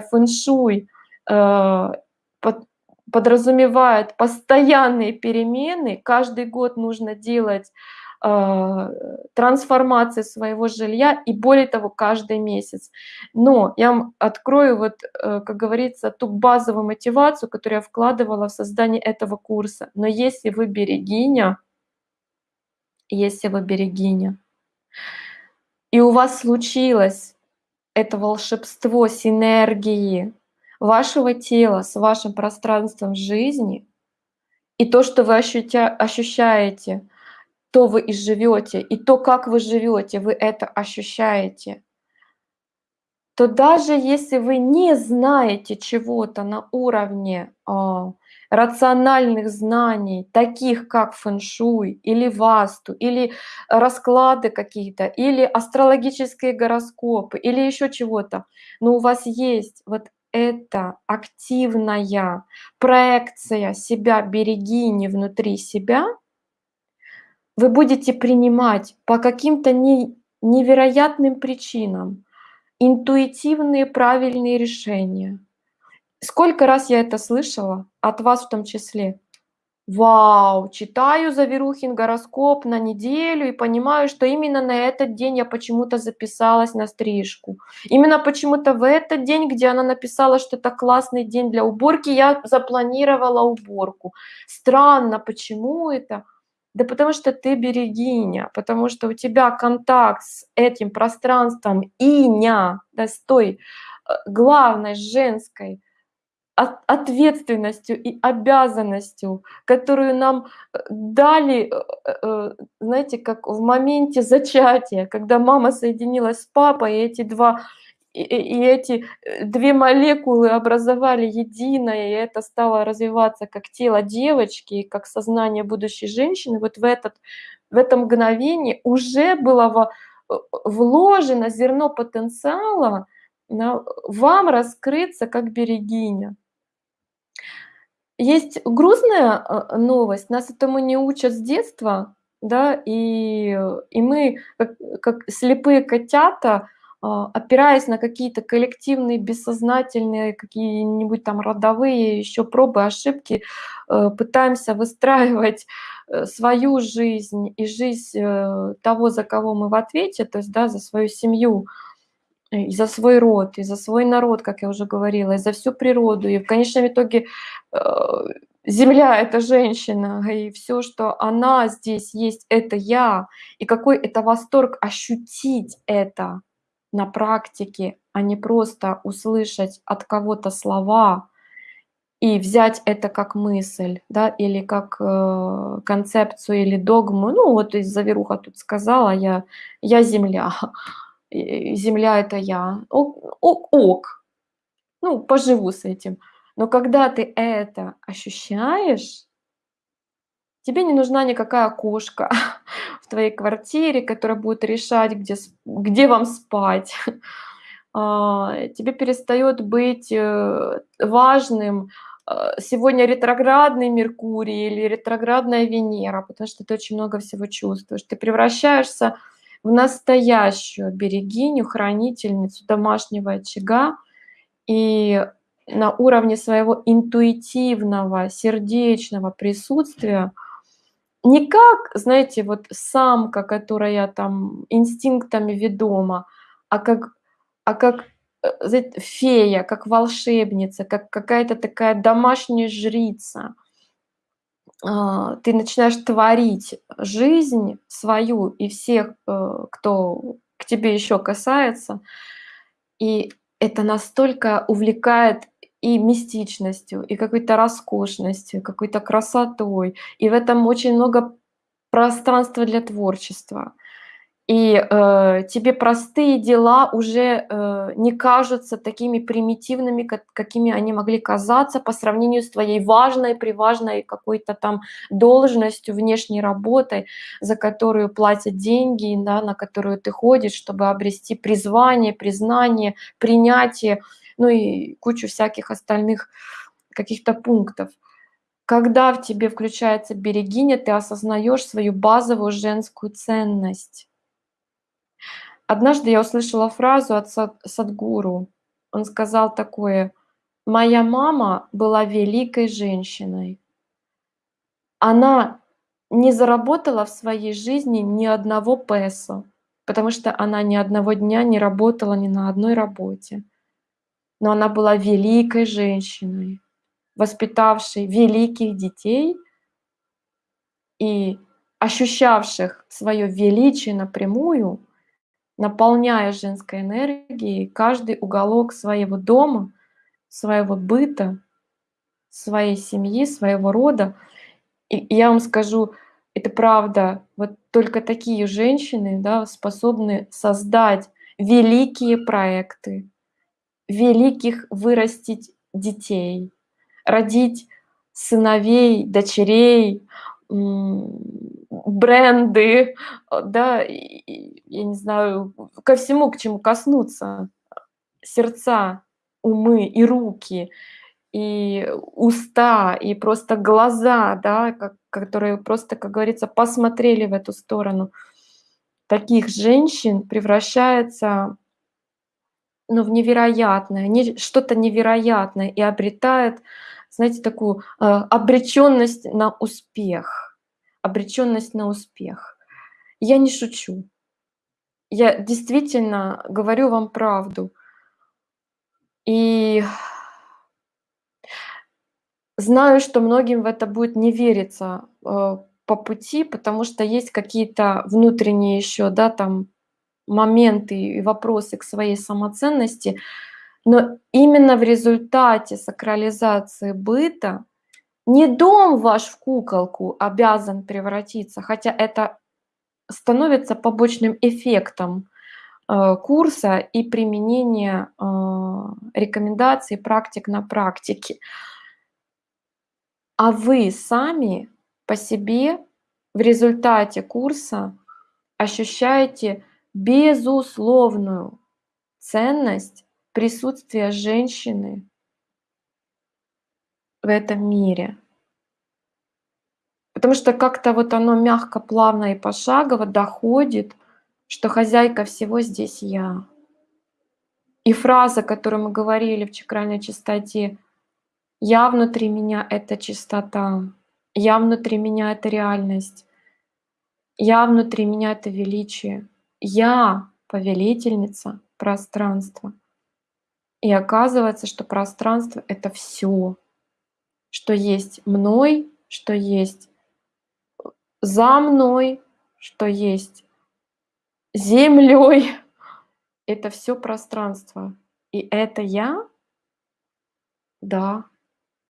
фэншуй э, подразумевает постоянные перемены, каждый год нужно делать э, трансформации своего жилья и более того каждый месяц. Но я вам открою вот, э, как говорится, ту базовую мотивацию, которую я вкладывала в создание этого курса. Но если вы берегиня, если вы берегиня, и у вас случилось это волшебство синергии вашего тела с вашим пространством жизни, и то, что вы ощущаете, то вы и живете, и то, как вы живете, вы это ощущаете, то даже если вы не знаете чего-то на уровне а, рациональных знаний, таких как фэншуй или васту, или расклады какие-то, или астрологические гороскопы, или еще чего-то, но у вас есть вот это активная проекция себя, берегини внутри себя, вы будете принимать по каким-то не, невероятным причинам интуитивные правильные решения. Сколько раз я это слышала, от вас в том числе. Вау, читаю Заверухин гороскоп на неделю и понимаю, что именно на этот день я почему-то записалась на стрижку. Именно почему-то в этот день, где она написала, что это классный день для уборки, я запланировала уборку. Странно, почему это? Да потому что ты берегиня, потому что у тебя контакт с этим пространством иня, да, с той э, главной женской ответственностью и обязанностью, которую нам э, дали, э, знаете, как в моменте зачатия, когда мама соединилась с папой, и эти два и, и эти две молекулы образовали единое, и это стало развиваться как тело девочки, как сознание будущей женщины, вот в, этот, в это мгновение уже было вложено зерно потенциала на, вам раскрыться как берегиня. Есть грустная а, новость, нас этому не учат с детства, да, и, и мы, как, как слепые котята, опираясь на какие-то коллективные, бессознательные, какие-нибудь там родовые еще пробы, ошибки, э, пытаемся выстраивать э, свою жизнь и жизнь э, того, за кого мы в ответе, то есть да, за свою семью, и за свой род, и за свой народ, как я уже говорила, и за всю природу. И в конечном итоге Земля — это женщина, и все, что она здесь есть, это я. И какой это восторг ощутить это на практике, а не просто услышать от кого-то слова и взять это как мысль, да, или как э, концепцию или догму. Ну вот из Заверуха тут сказала, я, я Земля земля это я. Ок, ок, ок. Ну, поживу с этим. Но когда ты это ощущаешь, тебе не нужна никакая кошка в твоей квартире, которая будет решать, где, где вам спать. А, тебе перестает быть э, важным э, сегодня ретроградный Меркурий или ретроградная Венера, потому что ты очень много всего чувствуешь. Ты превращаешься в настоящую берегиню, хранительницу домашнего очага и на уровне своего интуитивного, сердечного присутствия не как, знаете, вот самка, которая там инстинктами ведома, а как, а как э, знаете, фея, как волшебница, как какая-то такая домашняя жрица – а, ты начинаешь творить жизнь свою и всех, э, кто к тебе еще касается, и это настолько увлекает и мистичностью, и какой-то роскошностью, какой-то красотой, и в этом очень много пространства для творчества. И э, тебе простые дела уже э, не кажутся такими примитивными, как, какими они могли казаться по сравнению с твоей важной, приважной какой-то там должностью, внешней работой, за которую платят деньги, да, на которую ты ходишь, чтобы обрести призвание, признание, принятие, ну и кучу всяких остальных каких-то пунктов. Когда в тебе включается берегиня, ты осознаешь свою базовую женскую ценность Однажды я услышала фразу от Садгуру, Он сказал такое: "Моя мама была великой женщиной". Она не заработала в своей жизни ни одного песо, потому что она ни одного дня не работала ни на одной работе. Но она была великой женщиной, воспитавшей великих детей и ощущавших своё величие напрямую, наполняя женской энергией каждый уголок своего дома, своего быта, своей семьи, своего рода. И я вам скажу, это правда, вот только такие женщины, да, способны создать великие проекты, великих вырастить детей, родить сыновей, дочерей, бренды, да, я не знаю, ко всему, к чему коснуться. Сердца, умы и руки, и уста, и просто глаза, да, ко которые просто, как говорится, посмотрели в эту сторону. Таких женщин превращается ну, в невероятное, не что-то невероятное и обретает, знаете, такую, а, обречённость на успех. Обречённость на успех. Я не шучу. Я действительно говорю вам правду. И знаю, что многим в это будет не вериться, э, по пути, потому что есть какие-то внутренние ещё, да, там моменты и вопросы к своей самоценности. Но именно в результате сакрализации быта не дом ваш в куколку обязан превратиться, хотя это становится побочным эффектом, э, курса и применения, а, рекомендаций, практик на практике. А вы сами по себе в результате курса ощущаете безусловную ценность присутствия женщины в этом мире. Потому что как-то вот оно мягко, плавно и пошагово доходит, что хозяйка всего здесь я. И фраза, которую мы говорили в чакральной чистоте: "Я внутри меня- это чистота, я внутри меня- это реальность, я внутри меня- это величие, я повелительница пространства". И оказывается, что пространство- это всё, что есть мной, что есть за мной, что есть землёй. Это всё пространство. И это я? Да.